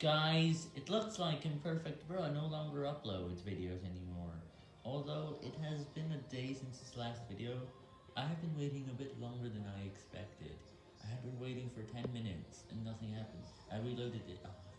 Guys, it looks like Imperfect Bro no longer uploads videos anymore. Although it has been a day since his last video, I have been waiting a bit longer than I expected. I had been waiting for 10 minutes and nothing happened. I reloaded it. Ah.